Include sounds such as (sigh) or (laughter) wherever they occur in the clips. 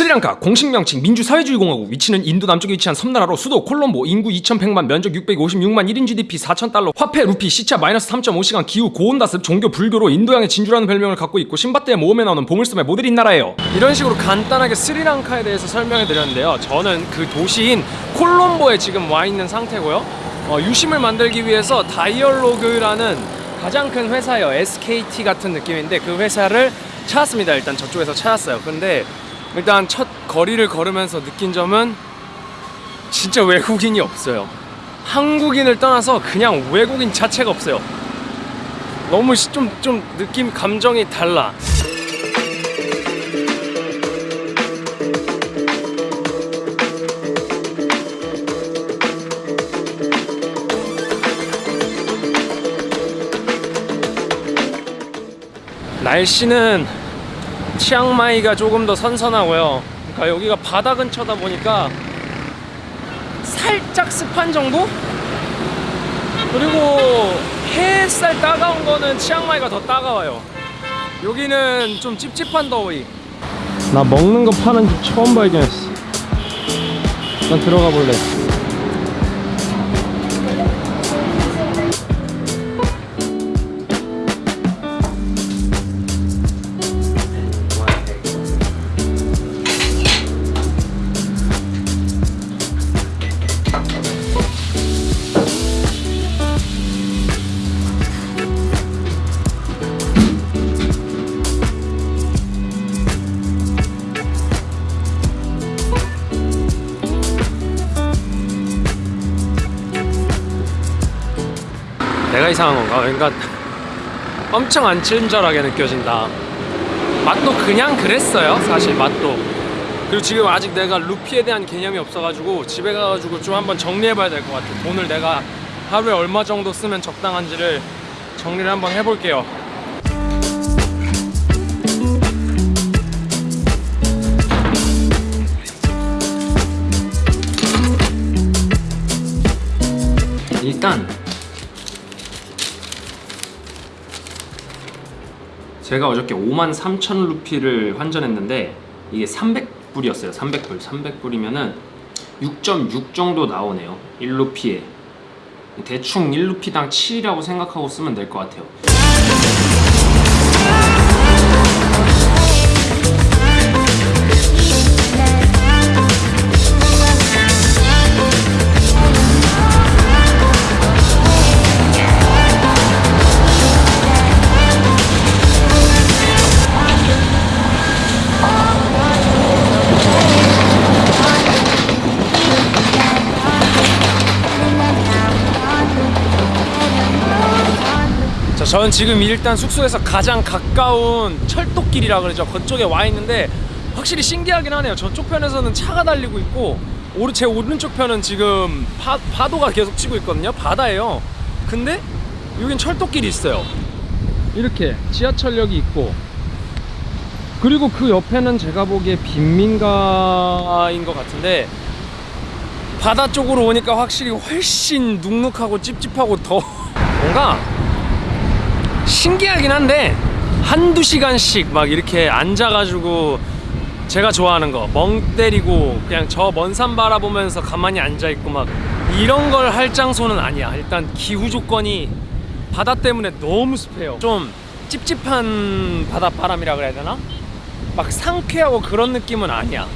스리랑카 공식 명칭 민주사회주의공화국 위치는 인도 남쪽에 위치한 섬나라로 수도 콜롬보 인구 2100만 면적 656만 1인 GDP 4000달러 화폐 루피 시차 마이너스 3.5시간 기후 고온다습 종교 불교로 인도양의 진주라는 별명을 갖고 있고 신바트의 모험에 나오는 보물섬의 모델인 나라예요. 이런 식으로 간단하게 스리랑카에 대해서 설명해 드렸는데요. 저는 그 도시인 콜롬보에 지금 와 있는 상태고요. 어, 유심을 만들기 위해서 다이얼로그라는 가장 큰 회사예요. SKT 같은 느낌인데 그 회사를 찾았습니다. 일단 저쪽에서 찾았어요. 근데 일단 첫 거리를 걸으면서 느낀 점은 진짜 외국인이 없어요. 한국인을 떠나서 그냥 외국인 자체가 없어요. 너무 좀, 좀 느낌, 감정이 달라. 날씨는 치앙마이가 조금 더 선선하고요. 그러니까 여기가 바다 근처다 보니까 살짝 습한 정도? 그리고 햇살 따가운 거는 치앙마이가 더 따가워요. 여기는 좀 찝찝한 더위. 나 먹는 거 파는 집 처음 발견했어. 난 들어가 볼래. 내가 이상한 건가? 그러니까 엄청 안 친절하게 느껴진다. 맛도 그냥 그랬어요. 사실 맛도. 그리고 지금 아직 내가 루피에 대한 개념이 없어가지고 집에 가가지고 좀 한번 정리해봐야 될 것 같아. 돈을 내가 하루에 얼마 정도 쓰면 적당한지를 정리를 한번 해볼게요. 일단 제가 어저께 5만 3천 루피를 환전했는데 이게 300불이었어요. 300불. 300불이면은 6.6 정도 나오네요. 1루피에. 대충 1루피당 7이라고 생각하고 쓰면 될 것 같아요 자, 저는 지금 일단 숙소에서 가장 가까운 철도길이라 그러죠. 그쪽에 와 있는데 확실히 신기하긴 하네요. 저쪽 편에서는 차가 달리고 있고 제 오른쪽 편은 지금 파, 파도가 계속 치고 있거든요. 바다예요. 근데 여긴 철도길이 있어요. 이렇게 지하철역이 있고 그리고 그 옆에는 제가 보기에 빈민가인 것 같은데 바다 쪽으로 오니까 확실히 훨씬 눅눅하고 찝찝하고 더 (laughs) 뭔가 신기하긴 한데 한두 시간씩 막 이렇게 앉아가지고 제가 좋아하는 거 멍 때리고 그냥 저 먼 산 바라보면서 가만히 앉아있고 막 이런 걸 할 장소는 아니야. 일단 기후 조건이 바다 때문에 너무 습해요. 좀 찝찝한 바닷바람이라 그래야 되나? 막 상쾌하고 그런 느낌은 아니야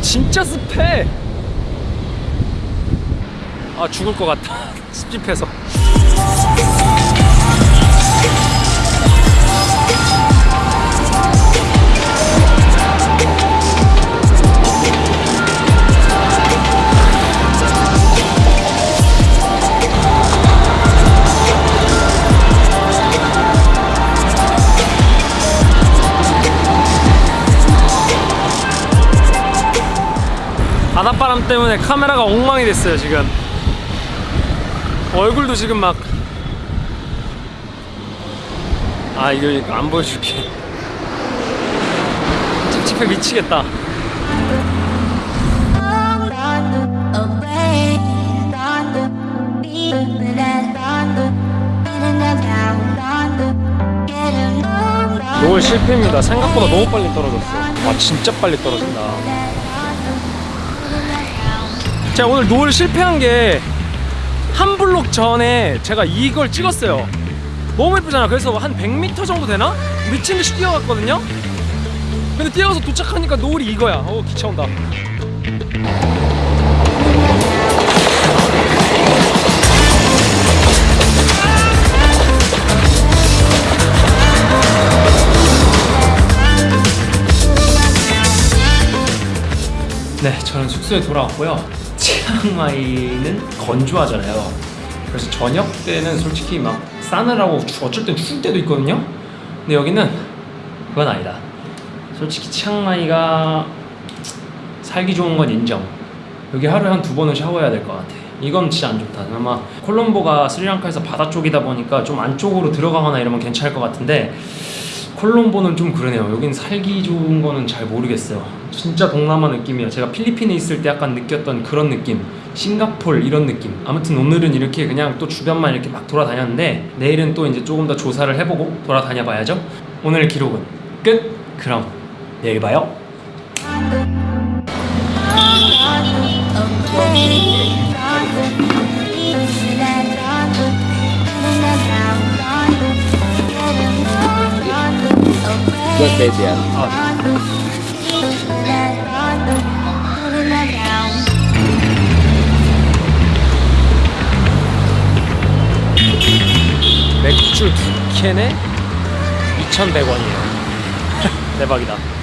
진짜 습해. 아 죽을 것 같다 습집해서 (laughs) 바닷바람 때문에 카메라가 엉망이 됐어요 지금. 얼굴도 지금 막 아 이거 안 보여줄게. 찝찝해 미치겠다. 노을 실패입니다. 생각보다 너무 빨리 떨어졌어 와 아, 진짜 빨리 떨어진다. 제가 오늘 노을 실패한 게 한 블록 전에 제가 이걸 찍었어요. 너무 예쁘잖아. 그래서 한 100m 정도 되나? 미친 듯이 뛰어갔거든요. 근데 뛰어가서 도착하니까 노을이 이거야. 어 기차 온다. 네, 저는 숙소에 돌아왔고요. 치앙마이는 건조하잖아요. 그래서 저녁 때는 솔직히 막 추- 어쩔 땐 추울 때도 있거든요. 근데 여기는 그건 아니다. 솔직히 치앙마이가 살기 좋은 건 인정. 여기 하루에 한 두 번은 샤워해야 될 것 같아. 이건 진짜 안 좋다. 아마 콜롬보가 스리랑카에서 바다 쪽이다 보니까 좀 안쪽으로 들어가거나 이러면 괜찮을 것 같은데 콜롬보는 좀 그러네요. 여긴 살기 좋은 거는 잘 모르겠어요. 진짜 동남아 느낌이에요. 제가 필리핀에 있을 때 약간 느꼈던 그런 느낌. 싱가폴 이런 느낌. 아무튼 오늘은 이렇게 그냥 또 주변만 이렇게 막 돌아다녔는데 내일은 또 이제 조금 더 조사를 해보고 돌아다녀 봐야죠. 오늘 기록은 끝. 그럼 내일 봐요. Good baby. 아, 맥주 두 캔에 2,100원이에요. (laughs) 대박이다.